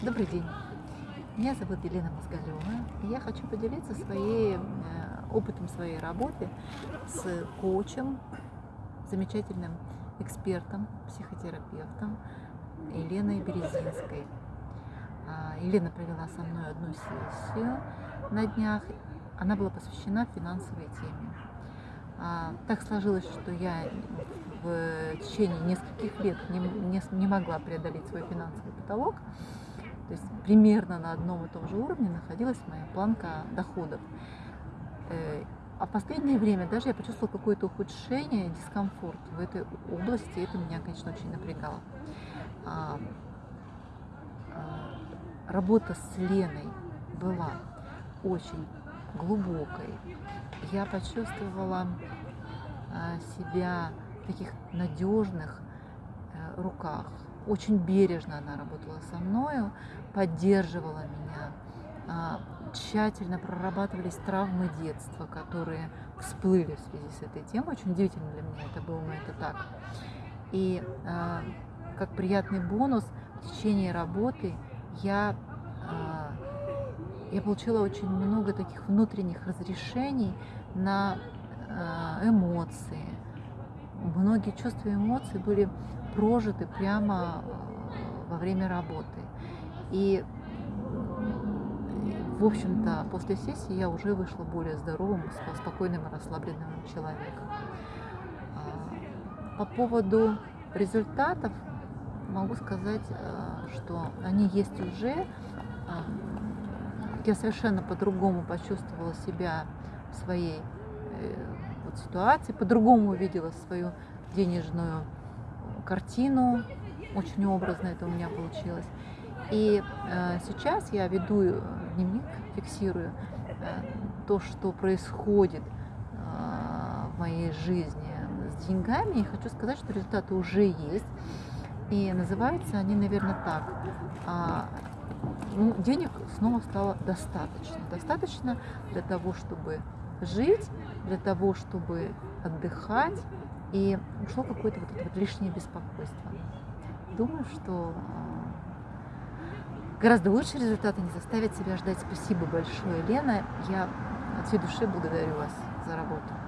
Добрый день. Меня зовут Елена Мозголева, и я хочу поделиться своей, э, опытом своей работы с коучем, замечательным экспертом, психотерапевтом Еленой Березинской. А, Елена провела со мной одну сессию на днях. Она была посвящена финансовой теме. А, так сложилось, что я в течение нескольких лет не, не, не могла преодолеть свой финансовый потолок. То есть примерно на одном и том же уровне находилась моя планка доходов. Э, а в последнее время даже я почувствовала какое-то ухудшение, дискомфорт в этой области. Это меня, конечно, очень напрягало. А, а, работа с Леной была очень глубокой. Я почувствовала а, себя в таких надежных э, руках. Очень бережно она работала со мною, поддерживала меня. А, тщательно прорабатывались травмы детства, которые всплыли в связи с этой темой. Очень удивительно для меня это было, но это так. И а, как приятный бонус в течение работы я я получила очень много таких внутренних разрешений на эмоции. Многие чувства и эмоции были прожиты прямо э, во время работы. И, в общем-то, после сессии я уже вышла более здоровым, спокойным и расслабленным человеком. А, по поводу результатов могу сказать, э, что они есть уже я совершенно по-другому почувствовала себя в своей э, ситуации, по-другому увидела свою денежную картину, очень образно это у меня получилось. И э, сейчас я веду э, дневник, фиксирую э, то, что происходит э, в моей жизни с деньгами, и хочу сказать, что результаты уже есть. И называются они, наверное, так. А, ну, денег снова стало достаточно. Достаточно для того, чтобы жить, для того, чтобы отдыхать, и ушло какое-то вот это вот лишнее беспокойство. Думаю, что а, гораздо лучшие результаты не заставят себя ждать. Спасибо большое, Лена. Я от всей души благодарю вас за работу.